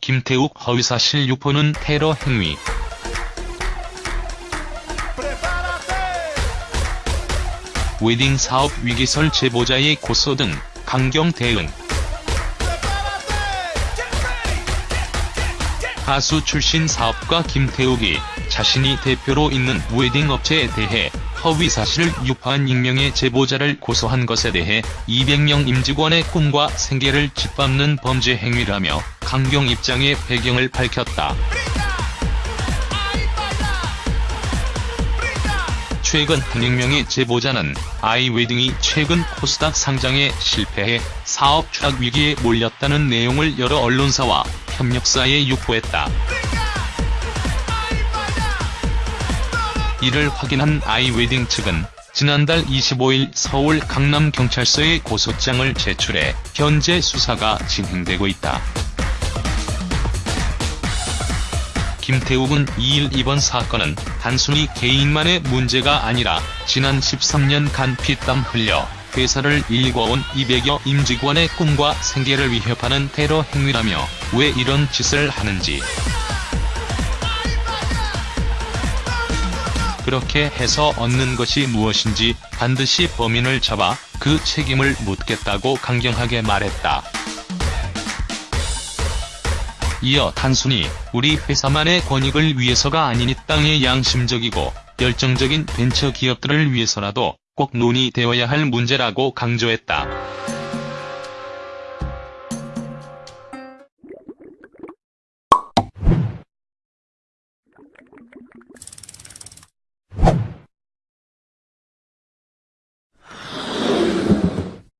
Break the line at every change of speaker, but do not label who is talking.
김태욱 허위사실 유포는 테러 행위. 웨딩 사업 위기설 제보자의 고소 등 강경 대응. 가수 출신 사업가 김태욱이 자신이 대표로 있는 웨딩 업체에 대해 허위 사실을 유포한 익명의 제보자를 고소한 것에 대해 200명 임직원의 꿈과 생계를 짓밟는 범죄 행위라며 강경 입장의 배경을 밝혔다. 최근 한 익명의 제보자는 아이웨딩이 최근 코스닥 상장에 실패해 사업 추락 위기에 몰렸다는 내용을 여러 언론사와 협력사에 유포했다. 이를 확인한 아이웨딩 측은 지난달 25일 서울 강남경찰서에 고소장을 제출해 현재 수사가 진행되고 있다. 김태욱은 2일 이번 사건은 단순히 개인만의 문제가 아니라 지난 13년간 피땀 흘려 회사를 일궈온 200여 임직원의 꿈과 생계를 위협하는 테러 행위라며 왜 이런 짓을 하는지 그렇게 해서 얻는 것이 무엇인지 반드시 범인을 잡아 그 책임을 묻겠다고 강경하게 말했다. 이어 단순히 우리 회사만의 권익을 위해서가 아닌 이 땅의 양심적이고 열정적인 벤처 기업들을 위해서라도 꼭 논의되어야 할 문제라고 강조했다.